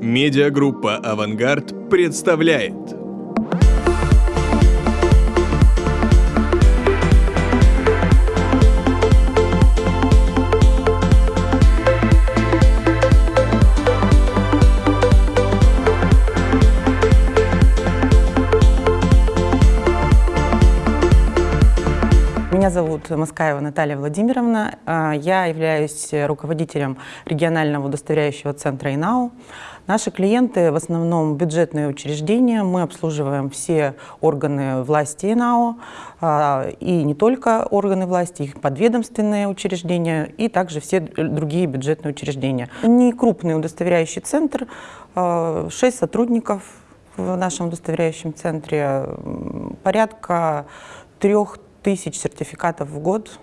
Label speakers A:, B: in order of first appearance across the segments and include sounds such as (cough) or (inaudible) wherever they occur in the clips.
A: Медиагруппа «Авангард» представляет
B: Меня зовут Маскаева Наталья Владимировна. А, Я являюсь руководителем регионального удостоверяющего центра ИНАУ. Наши клиенты в основном бюджетные учреждения. Мы обслуживаем все органы власти ИНАУ, а, и не только органы власти, их подведомственные учреждения, и также все другие бюджетные учреждения. Не крупный удостоверяющий центр, 6 сотрудников в нашем удостоверяющем центре, порядка трех тысяч сертификатов в год.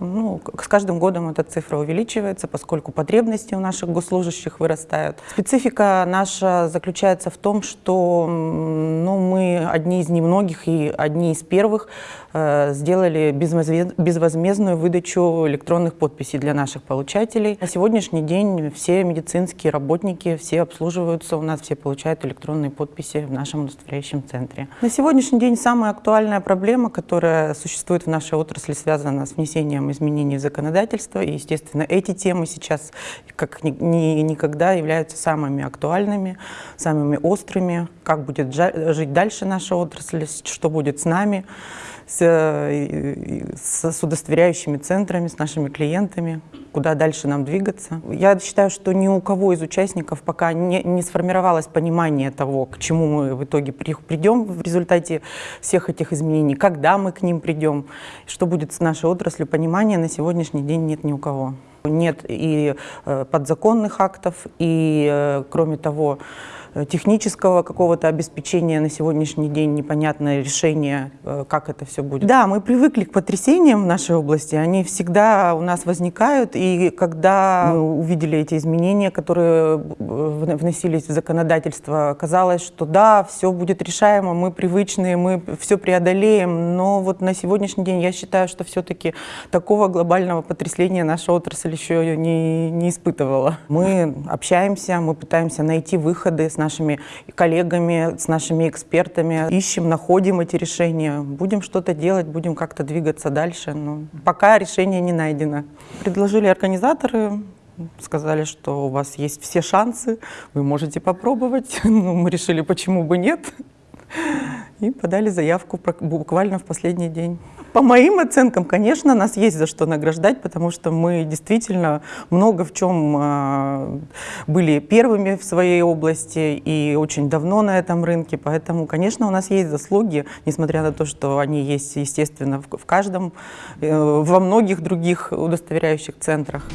B: Ну, с каждым годом эта цифра увеличивается, поскольку потребности у наших госслужащих вырастают. Специфика наша заключается в том, что ну, мы одни из немногих и одни из первых э, сделали безвозме- безвозмездную выдачу электронных подписей для наших получателей. На сегодняшний день все медицинские работники, все обслуживаются у нас, все получают электронные подписи в нашем удостоверяющем центре. На сегодняшний день самая актуальная проблема, которая существует в нашей отрасли, связана с внесением изменений в законодательство. И, естественно, эти темы сейчас, как ни- ни- никогда, являются самыми актуальными, самыми острыми. Как будет жить дальше наша отрасль, что будет с нами, э, с, с удостоверяющими центрами, с нашими клиентами, куда дальше нам двигаться. Я считаю, что ни у кого из участников пока не, не сформировалось понимание того, к чему мы в итоге при- придем в результате всех этих изменений, когда мы к ним придем, что будет с нашей отраслью, понимания на сегодняшний день нет ни у кого. Нет и э, подзаконных актов, и, э, кроме того, технического какого-то обеспечения на сегодняшний день непонятное решение, э, как это все будет. Да, мы привыкли к потрясениям в нашей области, они всегда у нас возникают, и когда мы увидели эти изменения, которые э, вн- вносились в законодательство, казалось, что да, все будет решаемо, мы привычные, мы все преодолеем, но вот на сегодняшний день я считаю, что все-таки такого глобального потрясления наша отрасль еще не, не испытывала. Мы общаемся, мы пытаемся найти выходы с нашими коллегами, с нашими экспертами, ищем, находим эти решения, будем что-то делать, будем как-то двигаться дальше, но пока решение не найдено. Предложили организаторы, сказали, что у вас есть все шансы, вы можете попробовать. (laughs) Ну, мы решили, почему бы нет. И подали заявку буквально в последний день. По моим оценкам, конечно, нас есть за что награждать, потому что мы действительно много в чем а, были первыми в своей области и очень давно на этом рынке. Поэтому, конечно, у нас есть заслуги, несмотря на то, что они есть, естественно, в каждом, э, во многих других удостоверяющих центрах.